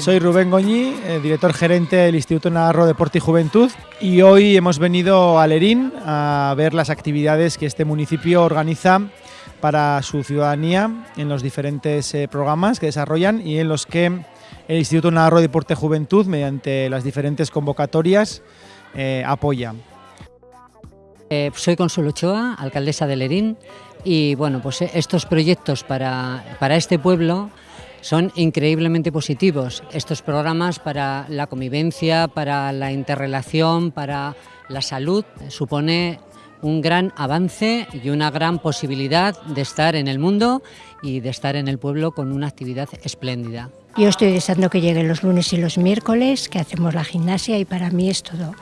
Soy Rubén Goñi, eh, director gerente del Instituto Navarro Deporte y Juventud y hoy hemos venido a Lerín a ver las actividades que este municipio organiza para su ciudadanía en los diferentes eh, programas que desarrollan y en los que el Instituto Navarro Deporte y Juventud, mediante las diferentes convocatorias, eh, apoya. Soy Consuelo Ochoa, alcaldesa de Lerín, y bueno, pues estos proyectos para, para este pueblo son increíblemente positivos. Estos programas para la convivencia, para la interrelación, para la salud, supone un gran avance y una gran posibilidad de estar en el mundo y de estar en el pueblo con una actividad espléndida. Yo estoy deseando que lleguen los lunes y los miércoles, que hacemos la gimnasia y para mí es todo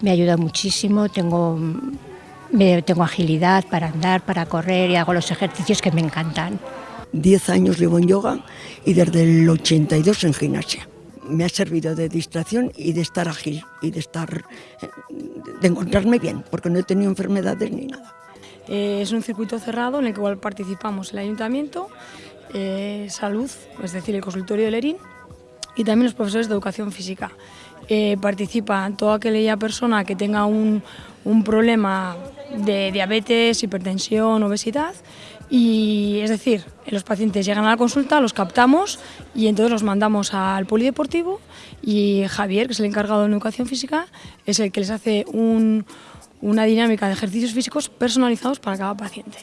me ayuda muchísimo, tengo, tengo agilidad para andar, para correr y hago los ejercicios que me encantan. Diez años llevo en yoga y desde el 82 en gimnasia. Me ha servido de distracción y de estar ágil y de estar, de encontrarme bien, porque no he tenido enfermedades ni nada. Eh, es un circuito cerrado en el cual participamos el ayuntamiento, eh, salud, es decir, el consultorio de Lerín, y también los profesores de educación física. Eh, participa toda aquella persona que tenga un, un, problema de diabetes, hipertensión, obesidad y es decir, los pacientes llegan a la consulta, los captamos y entonces los mandamos al polideportivo y Javier, que es el encargado de educación física, es el que les hace un, una dinámica de ejercicios físicos personalizados para cada paciente.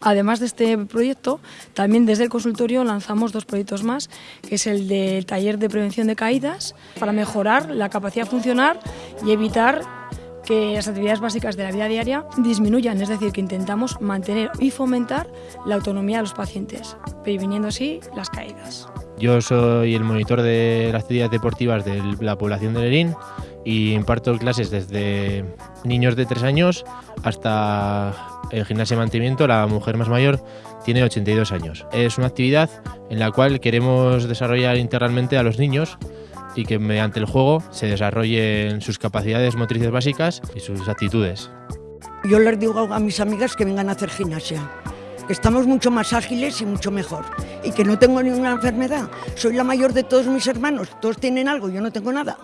Además de este proyecto, también desde el consultorio lanzamos dos proyectos más, que es el del taller de prevención de caídas, para mejorar la capacidad funcional y evitar que las actividades básicas de la vida diaria disminuyan, es decir, que intentamos mantener y fomentar la autonomía de los pacientes, previniendo así las caídas. Yo soy el monitor de las actividades deportivas de la población de Lerín y imparto clases desde niños de 3 años hasta el gimnasia de mantenimiento, la mujer más mayor tiene 82 años. Es una actividad en la cual queremos desarrollar integralmente a los niños y que mediante el juego se desarrollen sus capacidades motrices básicas y sus actitudes. Yo les digo a mis amigas que vengan a hacer gimnasia, que estamos mucho más ágiles y mucho mejor y que no tengo ninguna enfermedad. Soy la mayor de todos mis hermanos, todos tienen algo, yo no tengo nada.